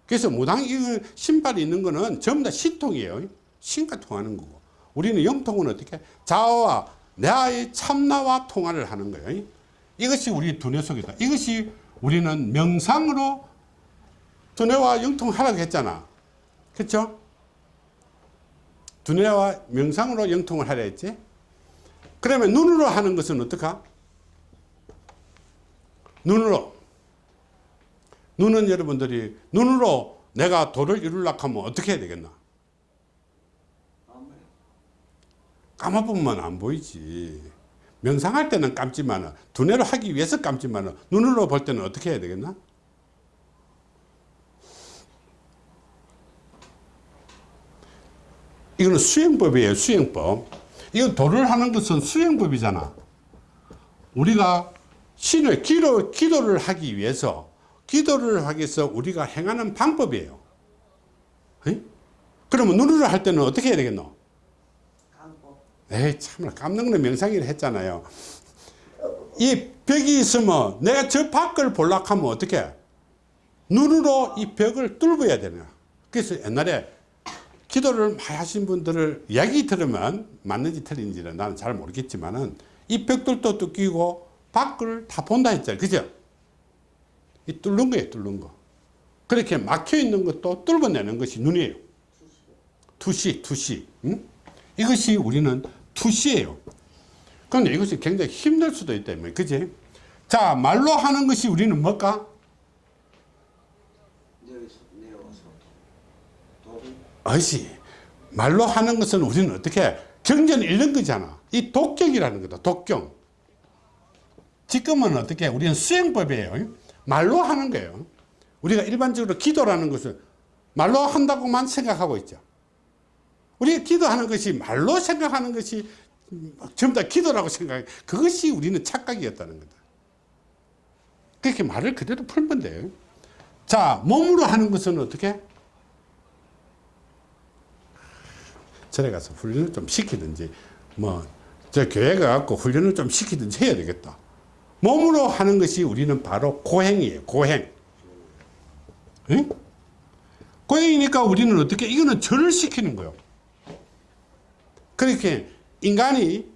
그래서 무당, 이 신발이 있는 거는 전부 다 신통이에요. 신과 통하는 거고. 우리는 영통은 어떻게? 자아와 내의 참나와 통화를 하는 거예요. 이것이 우리 두뇌 속이다. 이것이 우리는 명상으로 두뇌와 영통하라고 했잖아. 그렇죠? 두뇌와 명상으로 영통을 하려 했지. 그러면 눈으로 하는 것은 어떡하? 눈으로. 눈은 여러분들이 눈으로 내가 도를 이루려고 하면 어떻게 해야 되겠나? 감아보면 안 보이지. 명상할 때는 감지만 두뇌로 하기 위해서 감지만 눈으로 볼 때는 어떻게 해야 되겠나? 이거는 수행법이에요, 수행법. 이건 도를 하는 것은 수행법이잖아. 우리가 신을 기도, 기도를 하기 위해서 기도를 하기 위해서 우리가 행하는 방법이에요. 에? 그러면 눈으로 할 때는 어떻게 해야 되겠노? 에이 참나 깜는 거는 명상이라 했잖아요 이 벽이 있으면 내가 저 밖을 볼락 하면 어떻게 눈으로 이 벽을 뚫어야 되나 그래서 옛날에 기도를 많이 하신 분들을 이야기 들으면 맞는지 틀린지는 나는 잘 모르겠지만 은 이 벽돌도 뚫기고 밖을 다 본다 했잖아요 그죠 이 뚫는 거예요 뚫는 거 그렇게 막혀 있는 것도 뚫어내는 것이 눈이에요 투시 투시 응? 이것이 우리는 투시예요. 그런데 이것이 굉장히 힘들 수도 있다. 그지? 자, 말로 하는 것이 우리는 뭘까? 어시. 말로 하는 것은 우리는 어떻게 경전 잃는 거잖아. 이 독경이라는 거다. 독경. 지금은 어떻게 우리는 수행법이에요. 말로 하는 거예요. 우리가 일반적으로 기도라는 것은 말로 한다고만 생각하고 있죠. 우리가 기도하는 것이 말로 생각하는 것이 전부 다 기도라고 생각해. 그것이 우리는 착각이었다는 거다. 그렇게 말을 그대로 풀면 돼요. 자, 몸으로 하는 것은 어떻게? 절에 가서 훈련을 좀 시키든지, 뭐, 저 교회 가갖고 훈련을 좀 시키든지 해야 되겠다. 몸으로 하는 것이 우리는 바로 고행이에요, 고행. 응? 고행이니까 우리는 어떻게, 이거는 절을 시키는 거예요. 그렇게 인간이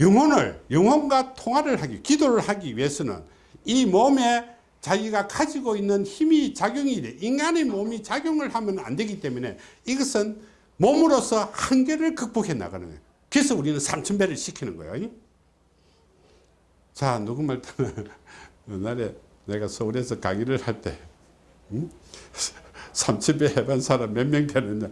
영혼을 영혼과 통화를 하기 기도를 하기 위해서는 이 몸에 자기가 가지고 있는 힘이 작용이 돼 인간의 몸이 작용을 하면 안 되기 때문에 이것은 몸으로서 한계를 극복해 나가는 거예요 그래서 우리는 삼천배를 시키는 거예요 자 누구 말 때는 (laughs) 옛날에 내가 서울에서 강의를 할 때 음? (laughs) 삼천배 해본 사람 몇 명 되느냐?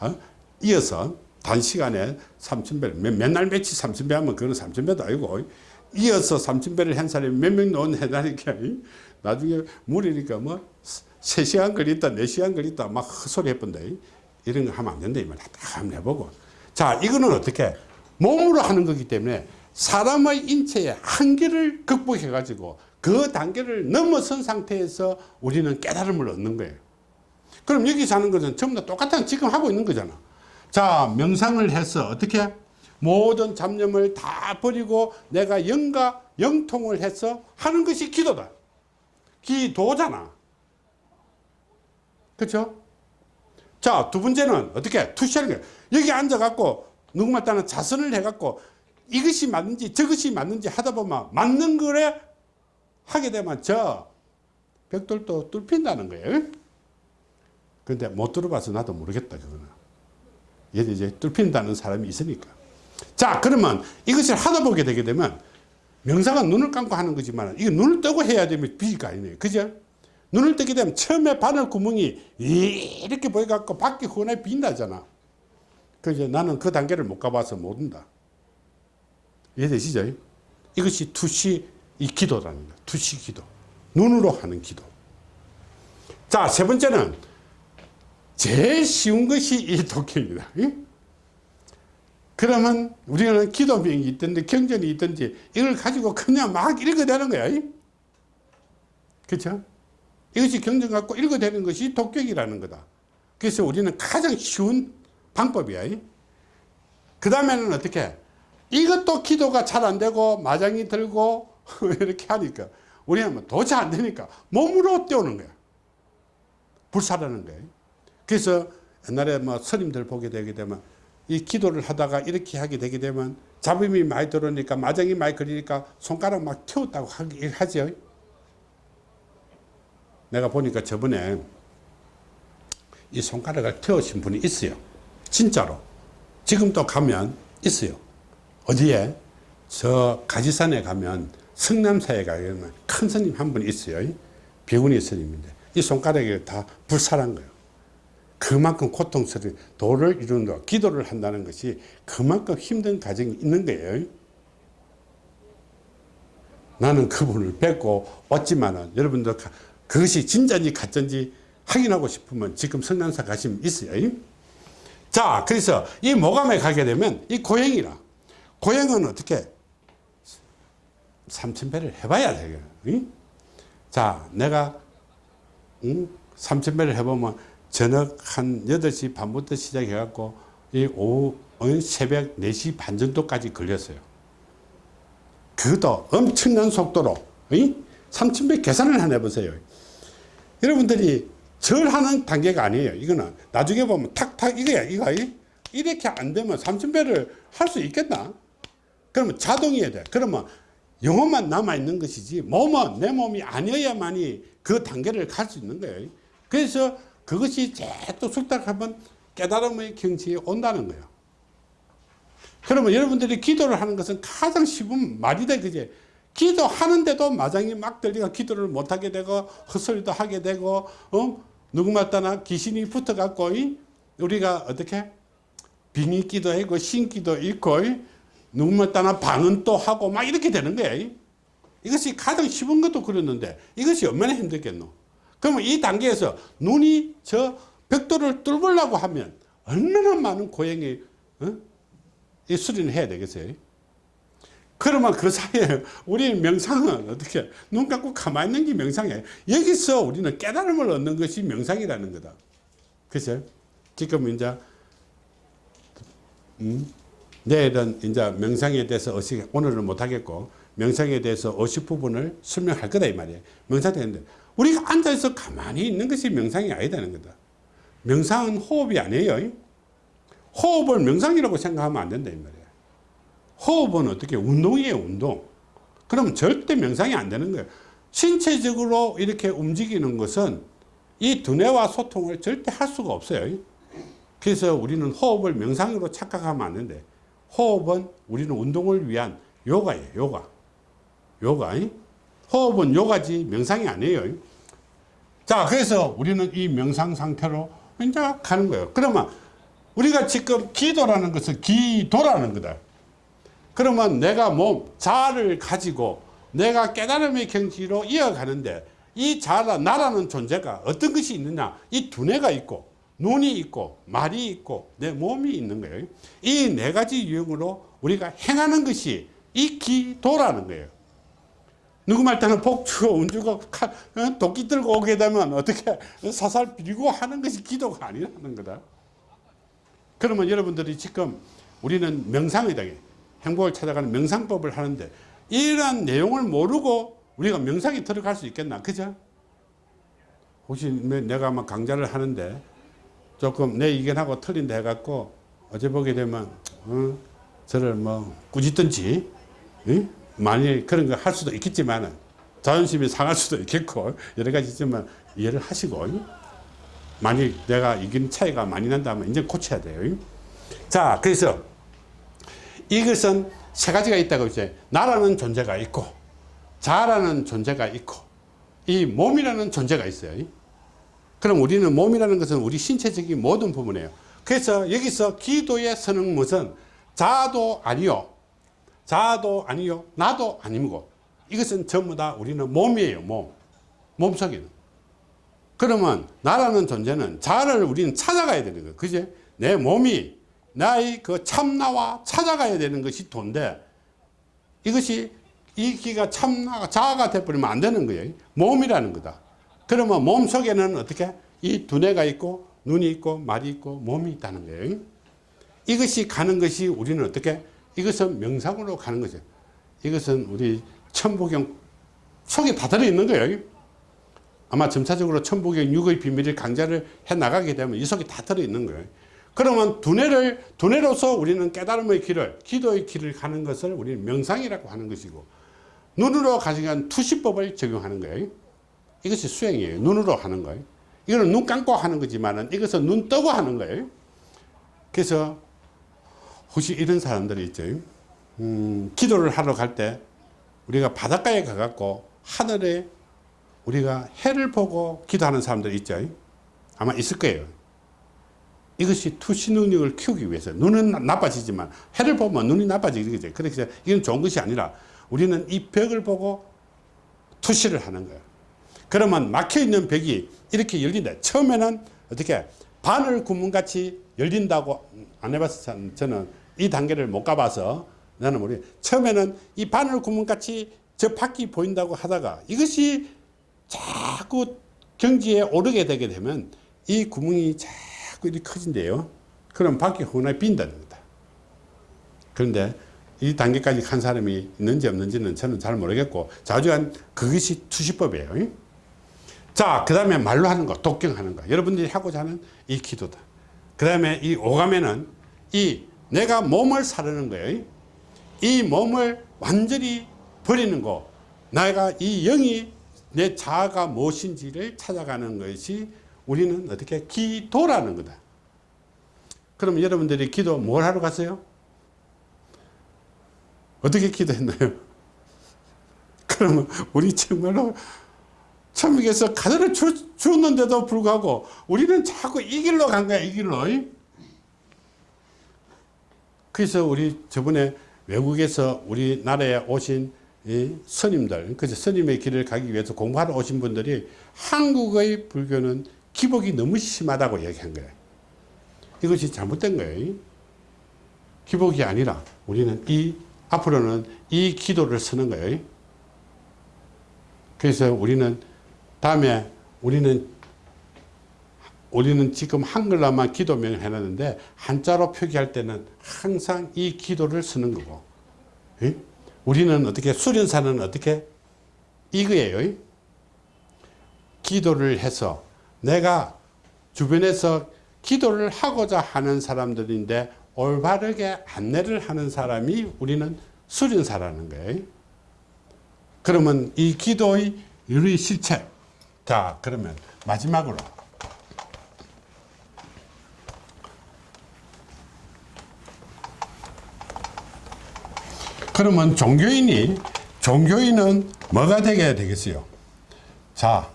어? 이어서 단시간에 3,000배를 맨날 며칠 3,000배 하면 그건 3,000배도 아니고 이어서 3,000배를 한 사람이 몇 명 놓은 해다니까 나중에 물이니까 뭐 3시간 걸렸다 4시간 걸렸다 막 헛소리 해본다 이런 거 하면 안 된다 이 말이야 다 한번 해보고. 자 이거는 어떻게? 몸으로 하는 거기 때문에 사람의 인체의 한계를 극복해 가지고 그 단계를 넘어선 상태에서 우리는 깨달음을 얻는 거예요. 그럼 여기서 하는 것은 전부 다 똑같은 지금 하고 있는 거잖아. 자 명상을 해서 어떻게? 모든 잡념을 다 버리고 내가 영과 영통을 해서 하는 것이 기도다. 기도잖아. 그렇죠 자 두 번째는 어떻게? 투시하는 거야 여기 앉아 갖고 누구말 따는 자선을 해 갖고 이것이 맞는지 저것이 맞는지 하다 보면 맞는 거래 하게 되면 저 벽돌도 뚫힌다는 거예요 근데 못 들어봐서 나도 모르겠다 그거는 얘도 이제 뚫힌다는 사람이 있으니까. 자, 그러면 이것을 하다 보게 되게 되면 명상은 눈을 감고 하는 거지만 이거 눈을 뜨고 해야 되면 비가 아니네요. 그죠? 눈을 뜨게 되면 처음에 바늘 구멍이 이렇게 보여갖고 밖에 훤하게 빛나잖아. 그죠? 나는 그 단계를 못 가봐서 모른다. 이해되시죠? 이것이 투시 이 거야. 투시 기도. 눈으로 하는 기도. 자, 세 번째는 제일 쉬운 것이 이 독경이다. 그러면 우리는 기도명이 있든지 경전이 있든지 이걸 가지고 그냥 막 읽어대는 거야. 그렇죠? 이것이 경전 갖고 읽어대는 것이 독경이라는 거다. 그래서 우리는 가장 쉬운 방법이야. 그 다음에는 어떻게? 이것도 기도가 잘 안 되고 마장이 들고 (laughs) 이렇게 하니까 우리는 뭐 도저히 안 되니까 몸으로 떼우는 거야. 불사라는 거야. 그래서 옛날에 뭐 스님들 보게 되게 되면 이 기도를 하다가 이렇게 하게 되게 되면 잡음이 많이 들어오니까 마장이 많이 걸리니까 손가락 막 태웠다고 하죠. 내가 보니까 저번에 이 손가락을 태우신 분이 있어요. 진짜로. 지금도 가면 있어요. 어디에? 저 가지산에 가면 성남사에 가면 큰 스님 한 분 있어요. 비구니 스님인데 이 손가락이 다 불살한 거예요. 그만큼 고통스러운 도를 이룬다. 기도를 한다는 것이 그만큼 힘든 과정이 있는 거예요. 나는 그분을 뵙고 왔지만은 여러분들 가- 그것이 진짜인지 가짜인지 확인하고 싶으면 지금 성남사 가시면 있어요. 자, 그래서 이 모감에 가게 되면 이 고행이라. 고행은 어떻게? 삼천배를 해봐야 돼요. 응? 자, 내가 응? 삼천배를 해보면 저녁 한 8시 반부터 시작해갖고 이 오후 어, 새벽 4시 반 정도까지 걸렸어요. 그것도 엄청난 속도로 응? 삼천배 계산을 하나 해보세요. 여러분들이 절하는 단계가 아니에요. 이거는 나중에 보면 탁탁 이거야. 이거 이렇게 안 되면 삼천배를 할 수 있겠나? 그러면 자동이어야 돼. 그러면 영혼만 남아있는 것이지 몸은 내 몸이 아니어야만이 그 단계를 갈 수 있는 거예요. 그래서 그것이 또 숙달하면 깨달음의 경지에 온다는 거예요. 그러면 여러분들이 기도를 하는 것은 가장 쉬운 말이 돼, 그제? 기도하는데도 마장이 막 들리가 기도를 못하게 되고, 헛소리도 하게 되고, 어? 누구마다나 귀신이 붙어갖고, 이? 우리가 어떻게? 빙의 기도 있고, 신 기도 있고, 이? 누구마다나 방은 또 하고, 막 이렇게 되는 거예요. 이? 이것이 가장 쉬운 것도 그랬는데, 이것이 얼마나 힘들겠노? 그러면 이 단계에서 눈이 저 벽돌을 뚫으려고 하면, 얼마나 많은 고행이, 어? 이 수리는 해야 되겠어요. 그러면 그 사이에 우리 명상은 어떻게 눈 감고 가만히 있는 게 명상이에요. 여기서 우리는 깨달음을 얻는 것이 명상이라는 거다. 그죠? 지금 이제 음, 내일은 이제 명상에 대해서 어시 오늘은 못 하겠고 명상에 대해서 50 부분을 설명할 거다 이 말이에요. 명상 되는데 우리가 앉아서 가만히 있는 것이 명상이 아니다는 거다. 명상은 호흡이 아니에요. 호흡을 명상이라고 생각하면 안 된다 이 말이에요. 호흡은 어떻게 운동이에요 운동. 그럼 절대 명상이 안 되는 거예요. 신체적으로 이렇게 움직이는 것은 이 두뇌와 소통을 절대 할 수가 없어요. 그래서 우리는 호흡을 명상으로 착각하면 안 되는데 호흡은 우리는 운동을 위한 요가예요 요가. 요가. 호흡은 요가지 명상이 아니에요. 자 그래서 우리는 이 명상 상태로 이제 가는 거예요. 그러면 우리가 지금 기도라는 것은 기도라는 거다. 그러면 내가 몸, 자아를 가지고 내가 깨달음의 경지로 이어가는데 이 자라, 나라는 존재가 어떤 것이 있느냐? 이 두뇌가 있고, 눈이 있고, 말이 있고, 내 몸이 있는 거예요. 이 네 가지 유형으로 우리가 행하는 것이 이 기도라는 거예요. 누구 말 때는 복 주고 운 주고 칼, 어? 도끼 들고 오게 되면 어떻게 사살 비리고 하는 것이 기도가 아니라는 거다. 그러면 여러분들이 지금 우리는 명상이다. 행복을 찾아가는 명상법을 하는데 이러한 내용을 모르고 우리가 명상에 들어갈 수 있겠나? 그죠? 혹시 내가 아마 강좌를 하는데 조금 내 의견하고 틀린다 해갖고 어제 보게 되면 어, 저를 뭐 꾸짖든지 응? 많이 그런 거 할 수도 있겠지만 자존심이 상할 수도 있겠고 여러 가지 있지만 이해를 하시고 만약 내가 이긴 차이가 많이 난다면 이제 고쳐야 돼요. 자, 그래서 이것은 세 가지가 있다고 이제 나라는 존재가 있고 자라는 존재가 있고 이 몸이라는 존재가 있어요. 그럼 우리는 몸이라는 것은 우리 신체적인 모든 부분이에요. 그래서 여기서 기도의 선응못은 자도 아니요. 자도 아니요. 나도 아니고 이것은 전부 다 우리는 몸이에요. 몸. 몸속에는. 그러면 나라는 존재는 자를 우리는 찾아가야 되는 거예요. 그제? 내 몸이 나의 그 참나와 찾아가야 되는 것이 돈데 이것이 이 기가 참나가 자아가 돼버리면 안 되는 거예요. 몸이라는 거다. 그러면 몸 속에는 어떻게? 이 두뇌가 있고 눈이 있고 말이 있고 몸이 있다는 거예요. 이것이 가는 것이 우리는 어떻게? 이것은 명상으로 가는 거죠. 이것은 우리 천부경 속에 다 들어있는 거예요. 아마 점차적으로 천부경 육의 비밀을 강좌를 해 나가게 되면 이 속에 다 들어있는 거예요. 그러면 두뇌를 두뇌로서 우리는 깨달음의 길을 기도의 길을 가는 것을 우리는 명상이라고 하는 것이고 눈으로 가져간 투시법을 적용하는 거예요. 이것이 수행이에요. 눈으로 하는 거예요. 이거는 눈 감고 하는 거지만은 이것은 눈 뜨고 하는 거예요. 그래서 혹시 이런 사람들이 있죠. 음, 기도를 하러 갈 때 우리가 바닷가에 가갖고 하늘에 우리가 해를 보고 기도하는 사람들 있죠. 아마 있을 거예요. 이것이 투시 능력을 키우기 위해서 눈은 나- 나빠지지만 해를 보면 눈이 나빠지겠죠. 그래서 이건 좋은 것이 아니라 우리는 이 벽을 보고 투시를 하는 거예요. 그러면 막혀 있는 벽이 이렇게 열린다. 처음에는 어떻게 바늘 구멍 같이 열린다고 안 해봐서 저는 이 단계를 못 가봐서 나는 모르. 처음에는 이 바늘 구멍 같이 저 밖이 보인다고 하다가 이것이 자꾸 경지에 오르게 되게 되면 이 구멍이 자꾸 이렇게 커진대요. 그럼 밖이 훤하게 빈다는 거다. 그런데 이 단계까지 간 사람이 있는지 없는지는 저는 잘 모르겠고 자주한 그것이 투시법이에요. 자, 그 다음에 말로 하는 거, 독경하는 거. 여러분들이 하고자 하는 이 기도다. 그 다음에 이 오감에는 이 내가 몸을 사르는 거예요. 이 몸을 완전히 버리는 거. 내가 이 영이 내 자아가 무엇인지를 찾아가는 것이 우리는 어떻게 기도라는 거다. 그럼 여러분들이 기도 뭘 하러 갔어요? 어떻게 기도했나요? (laughs) 그러면 우리 정말로 천국에서 주, 주었는데도 불구하고 우리는 자꾸 이 길로 간 거야 이 길로. 그래서 우리 저번에 외국에서 우리나라에 오신 이 스님들 그래서 스님의 길을 가기 위해서 공부하러 오신 분들이 한국의 불교는 기복이 너무 심하다고 얘기한 거예요 이것이 잘못된 거예요 기복이 아니라 우리는 이 앞으로는 이 기도를 쓰는 거예요 그래서 우리는 다음에 우리는 우리는 지금 한글로만 기도명을 해놨는데 한자로 표기할 때는 항상 이 기도를 쓰는 거고 예? 우리는 어떻게 수련사는 어떻게? 이거예요. 기도를 해서 내가 주변에서 기도를 하고자 하는 사람들인데 올바르게 안내를 하는 사람이 우리는 수련사라는 거예요. 그러면 이 기도의 실체 자 그러면 마지막으로. 그러면 종교인이 종교인은 뭐가 되게 되겠어요? 자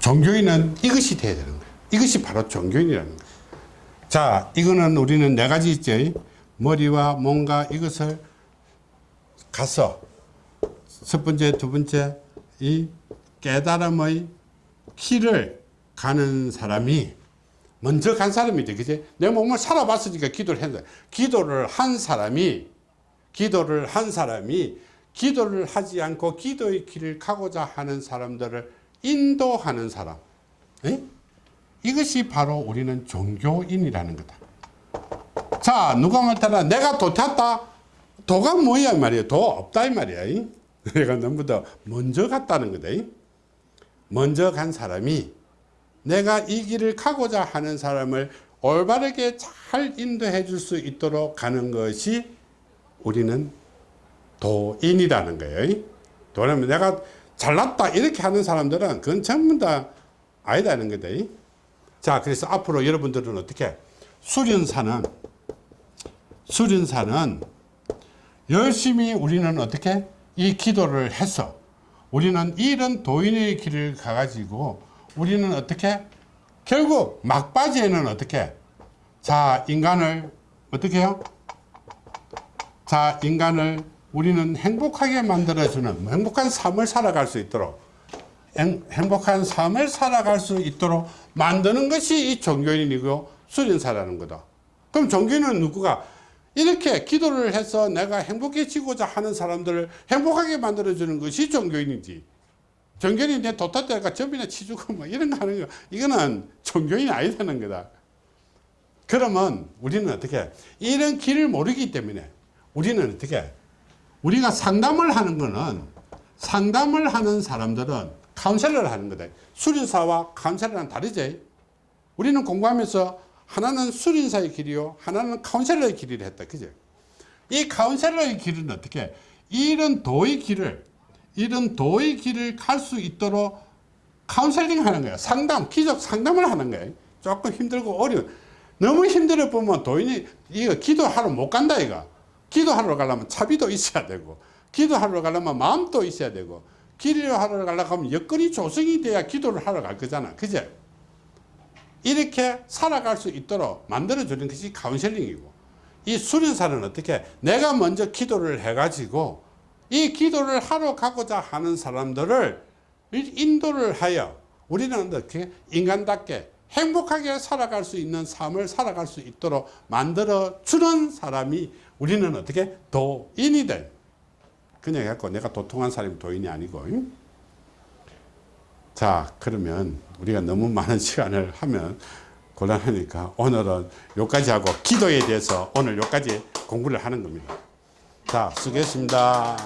종교인은 이것이 돼야 되는 거예요. 이것이 바로 종교인이라는 거예요 자 이거는 우리는 네 가지 있죠 머리와 몸과 이것을 가서 첫 번째 두 번째 이 깨달음의 길을 가는 사람이 먼저 간 사람이죠 그지? 내 몸을 살아봤으니까 기도를 했는데 기도를 한 사람이 기도를 한 사람이 기도를 하지 않고 기도의 길을 가고자 하는 사람들을 인도하는 사람. 에? 이것이 바로 우리는 종교인이라는 거다. 자 누가 말따라? 내가 도 탔다. 도가 뭐야 이 말이야? 도 없다 이 말이야 이? (laughs) 내가 너무도 먼저 갔다는 거다 이? 먼저 간 사람이 내가 이 길을 가고자 하는 사람을 올바르게 잘 인도해 줄 수 있도록 가는 것이 우리는 도인이라는 거예요 도라면 내가 잘났다 이렇게 하는 사람들은 그건 전부 다 아니다는 거다 자 그래서 앞으로 여러분들은 어떻게? 수련사는 수련사는 열심히 우리는 어떻게? 이 기도를 해서 우리는 이런 도인의 길을 가가지고 우리는 어떻게? 결국 막바지에는 어떻게? 자 인간을 어떻게 해요? 자 인간을 우리는 행복하게 만들어주는 행복한 삶을 살아갈 수 있도록 행, 행복한 삶을 살아갈 수 있도록 만드는 것이 이 종교인이고 수련사라는 거다. 그럼 종교인은 누구가 이렇게 기도를 해서 내가 행복해지고자 하는 사람들을 행복하게 만들어주는 것이 종교인이지. 종교인이 내 도타대가 점이나 치주고 뭐 이런 거 하는 거. 이거는 종교인이 아니다는 거다. 그러면 우리는 어떻게 이런 길을 모르기 때문에 우리는 어떻게 우리가 상담을 하는 거는 상담을 하는 사람들은 카운셀러를 하는 거다 수련사와 카운셀러는 다르지 우리는 공부하면서 하나는 수련사의 길이요 하나는 카운셀러의 길이라 했다 그죠 이 카운셀러의 길은 어떻게 이런 도의 길을 이런 도의 길을 갈 수 있도록 카운셀링 하는 거예요. 상담, 기적 상담을 하는 거예요. 조금 힘들고 어려운. 너무 힘들어 보면 도인이 이거 기도하러 못 간다 이거. 기도하러 가려면 차비도 있어야 되고 기도하러 가려면 마음도 있어야 되고 기도하러 가려고 하면 여건이 조성이 돼야 기도를 하러 갈 거잖아. 그제? 이렇게 살아갈 수 있도록 만들어 주는 것이 카운셀링이고 이 수련사는 어떻게 내가 먼저 기도를 해가지고 이 기도를 하러 가고자 하는 사람들을 인도를 하여 우리는 어떻게 인간답게 행복하게 살아갈 수 있는 삶을 살아갈 수 있도록 만들어 주는 사람이 우리는 어떻게 도인이 된 그냥 해갖고 내가 도통한 사람이 도인이 아니고 자 그러면 우리가 너무 많은 시간을 하면 곤란하니까 오늘은 여기까지 하고 기도에 대해서 오늘 여기까지 공부를 하는 겁니다. 자 수고했습니다